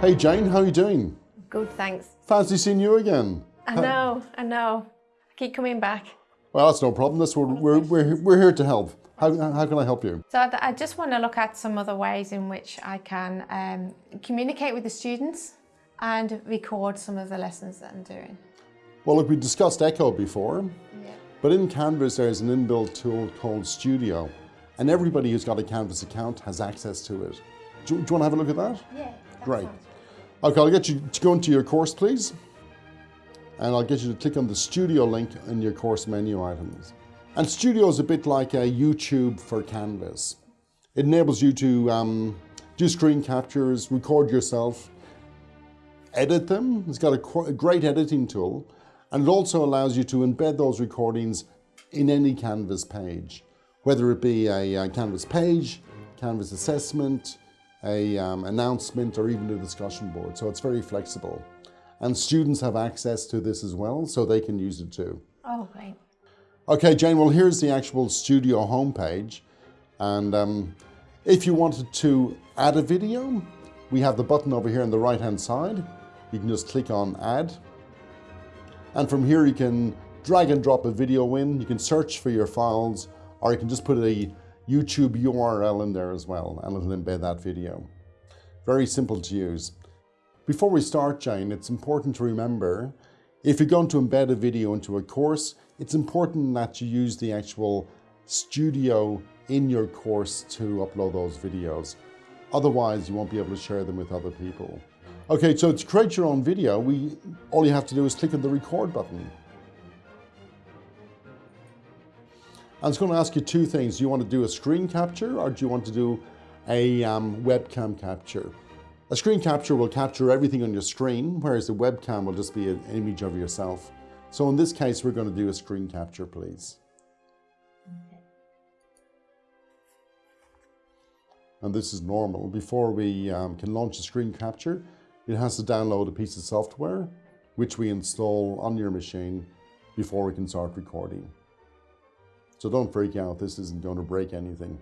Hey Jane, how are you doing? Good, thanks. Fancy seeing you again. I know, I know. I keep coming back. Well, that's no problem. That's what we're, we're, we're here to help. How, how can I help you? So I I just want to look at some other ways in which I can um, communicate with the students and record some of the lessons that I'm doing. Well, look, we discussed Echo before, Yeah. but in Canvas there's an inbuilt tool called Studio, and everybody who's got a Canvas account has access to it. Do, do you want to have a look at that? Yeah. Great. Okay, I'll get you to go into your course, please. And I'll get you to click on the Studio link in your course menu items. And Studio is a bit like a YouTube for Canvas. It enables you to um, do screen captures, record yourself, edit them. It's got a, a great editing tool. And it also allows you to embed those recordings in any Canvas page, whether it be a, uh Canvas page, Canvas assessment, a um, announcement, or even a discussion board. So it's very flexible. And students have access to this as well, so they can use it too. Oh, great. Okay, Jane, well, here's the actual studio homepage. And um, if you wanted to add a video, we have the button over here on the right-hand side. You can just click on add. And from here, you can drag and drop a video in. You can search for your files, or you can just put a YouTube URL in there as well, and it'll embed that video. Very simple to use. Before we start, Jane, it's important to remember if you're going to embed a video into a course, it's important that you use the actual studio in your course to upload those videos. Otherwise, you won't be able to share them with other people. Okay, so to create your own video, we all you have to do is click on the record button. And it's going to ask you two things. Do you want to do a screen capture or do you want to do a um, webcam capture? A screen capture will capture everything on your screen, whereas the webcam will just be an image of yourself. So in this case, we're going to do a screen capture, please. And this is normal. Before we um, can launch a screen capture, it has to download a piece of software, which we install on your machine before we can start recording. So don't freak out, this isn't going to break anything.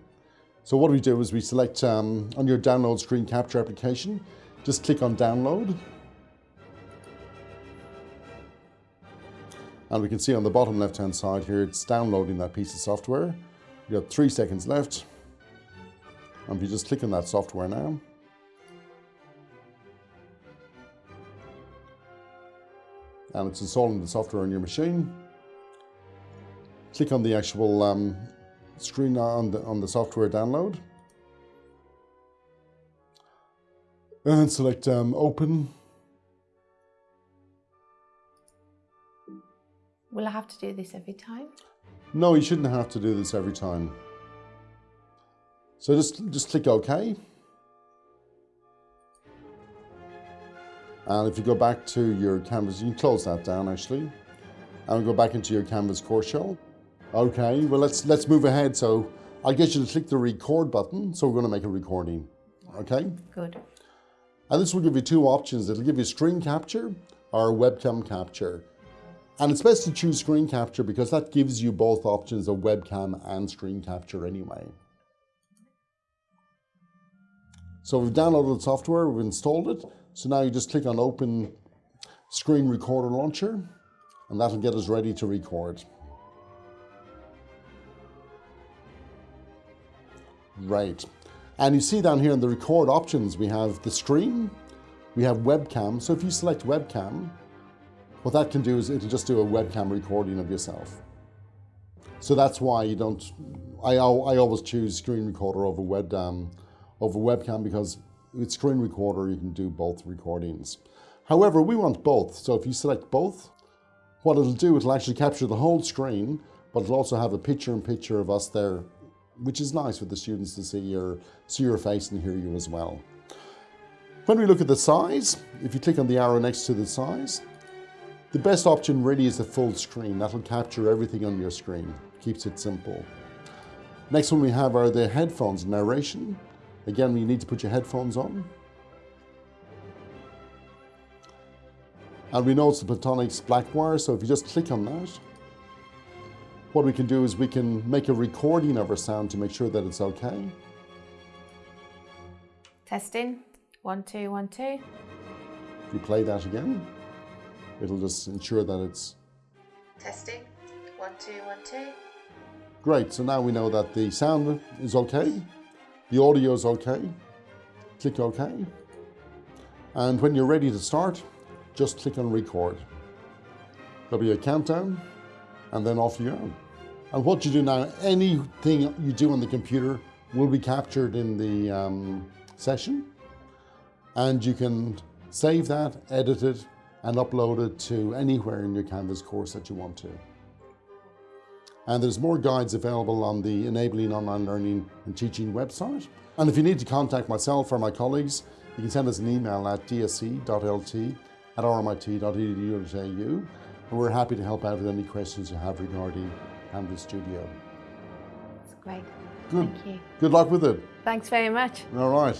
So what we do is we select um, on your download screen capture application, just click on download. And we can see on the bottom left hand side here, it's downloading that piece of software. You've got three seconds left. And if you just click on that software now, and it's installing the software on your machine. Click on the actual um, screen on the, on the software download. And select um, open. Will I have to do this every time? No, you shouldn't have to do this every time. So just, just click OK. And if you go back to your Canvas, you can close that down actually. And go back into your Canvas course shell. Okay, well let's let's move ahead. So I'll get you to click the record button. So we're going to make a recording. Okay? Good. And this will give you two options. It'll give you screen capture or webcam capture. And it's best to choose screen capture because that gives you both options of webcam and screen capture anyway. So we've downloaded the software, we've installed it. So now you just click on open screen recorder launcher and that'll get us ready to record. Right. And you see down here in the record options, we have the screen, we have webcam. So if you select webcam, what that can do is it'll just do a webcam recording of yourself. So that's why you don't, I, I always choose screen recorder over web, um, over webcam because with screen recorder you can do both recordings. However, we want both. So if you select both, what it'll do, it'll actually capture the whole screen, but it'll also have a picture in picture of us there, which is nice for the students to see your, see your face and hear you as well. When we look at the size, if you click on the arrow next to the size, the best option really is the full screen. That'll capture everything on your screen. Keeps it simple. Next one we have are the headphones narration. Again, you need to put your headphones on. And we know it's the Plantronics black wire, so if you just click on that, what we can do is we can make a recording of our sound to make sure that it's okay. Testing. One, two, one, two. If you play that again, it'll just ensure that it's Testing. One, two, one, two. great. So now we know that the sound is okay, the audio is okay. Click OK. And when you're ready to start, just click on record. There'll be a countdown, and then off you go. And what you do now, anything you do on the computer will be captured in the um, session, and you can save that, edit it, and upload it to anywhere in your Canvas course that you want to. And there's more guides available on the Enabling Online Learning and Teaching website. And if you need to contact myself or my colleagues, you can send us an email at dsc.lt at rmit.edu.au and we're happy to help out with any questions you have regarding Canvas Studio. That's great. Good. Thank you. Good luck with it. Thanks very much. All right.